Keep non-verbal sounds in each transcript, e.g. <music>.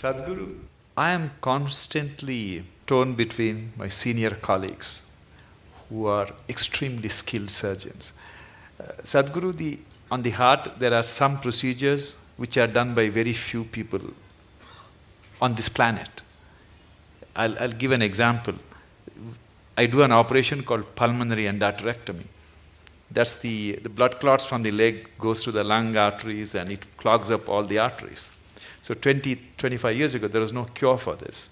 Sadhguru, I am constantly torn between my senior colleagues who are extremely skilled surgeons. Uh, Sadhguru, the, on the heart, there are some procedures which are done by very few people on this planet. I'll, I'll give an example. I do an operation called pulmonary endarterectomy. That's the, the blood clots from the leg goes to the lung arteries and it clogs up all the arteries. So 20, 25 years ago, there was no cure for this.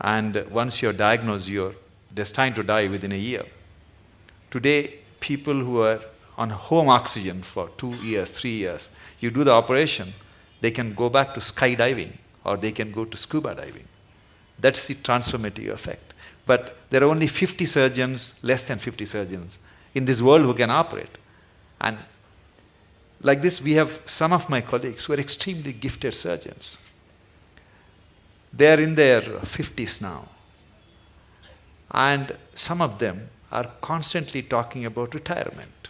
And once you're diagnosed, you're destined to die within a year. Today, people who are on home oxygen for two years, three years, you do the operation, they can go back to skydiving or they can go to scuba diving. That's the transformative effect. But there are only 50 surgeons, less than 50 surgeons in this world who can operate. And like this, we have some of my colleagues who are extremely gifted surgeons. They are in their 50s now. And some of them are constantly talking about retirement.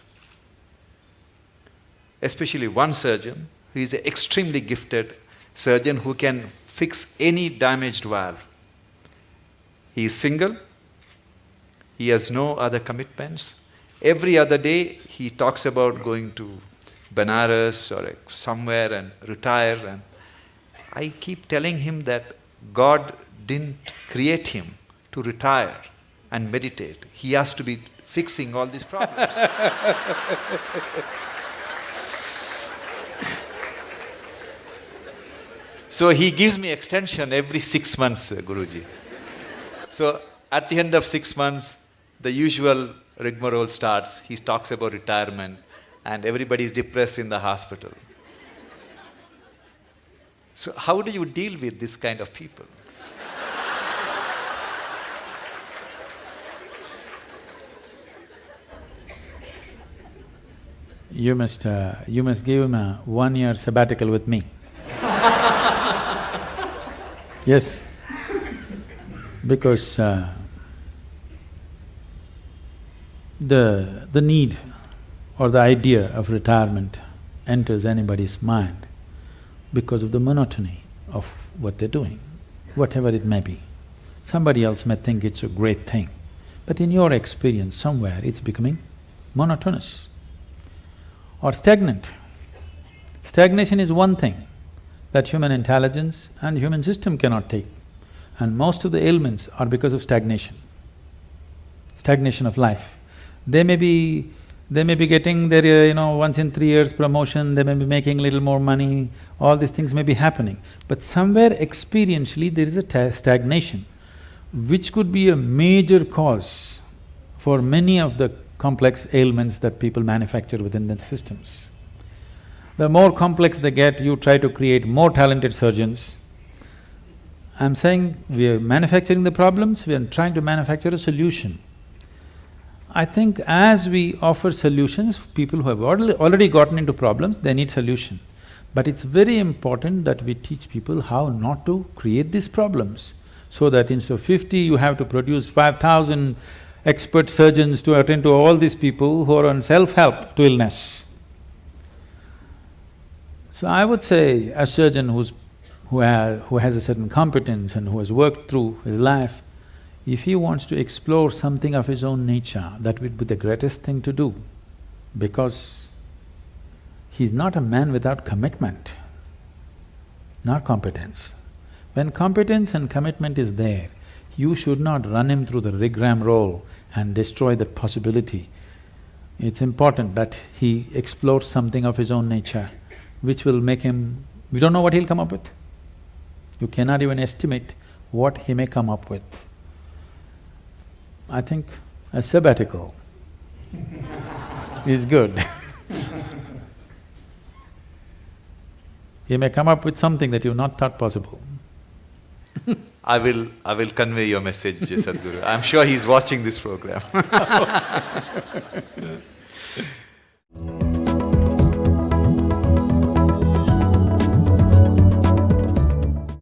Especially one surgeon who is an extremely gifted surgeon who can fix any damaged valve. He is single, he has no other commitments. Every other day he talks about going to Benares or somewhere and retire. And I keep telling him that God didn't create him to retire and meditate. He has to be fixing all these problems. <laughs> so he gives me extension every six months, Guruji. So at the end of six months, the usual rigmarole starts. He talks about retirement and everybody is depressed in the hospital. So how do you deal with this kind of people? You must… Uh, you must give him a one-year sabbatical with me. yes, because uh, the… the need or the idea of retirement enters anybody's mind because of the monotony of what they're doing, whatever it may be. Somebody else may think it's a great thing, but in your experience, somewhere it's becoming monotonous or stagnant. Stagnation is one thing that human intelligence and human system cannot take, and most of the ailments are because of stagnation, stagnation of life. They may be they may be getting their, uh, you know, once in three years promotion, they may be making little more money, all these things may be happening. But somewhere experientially there is a stagnation, which could be a major cause for many of the complex ailments that people manufacture within the systems. The more complex they get, you try to create more talented surgeons. I'm saying we are manufacturing the problems, we are trying to manufacture a solution. I think as we offer solutions, people who have already gotten into problems, they need solution. But it's very important that we teach people how not to create these problems, so that instead of fifty, you have to produce five thousand expert surgeons to attend to all these people who are on self-help to illness. So I would say a surgeon who's… who, ha who has a certain competence and who has worked through his life, if he wants to explore something of his own nature, that would be the greatest thing to do because he's not a man without commitment, not competence. When competence and commitment is there, you should not run him through the rigmarole and destroy that possibility. It's important that he explores something of his own nature, which will make him… we don't know what he'll come up with. You cannot even estimate what he may come up with. I think a sabbatical is good. <laughs> He may come up with something that you've not thought possible. <laughs> I will… I will convey your message, Sadhguru. I'm sure he's watching this program <laughs>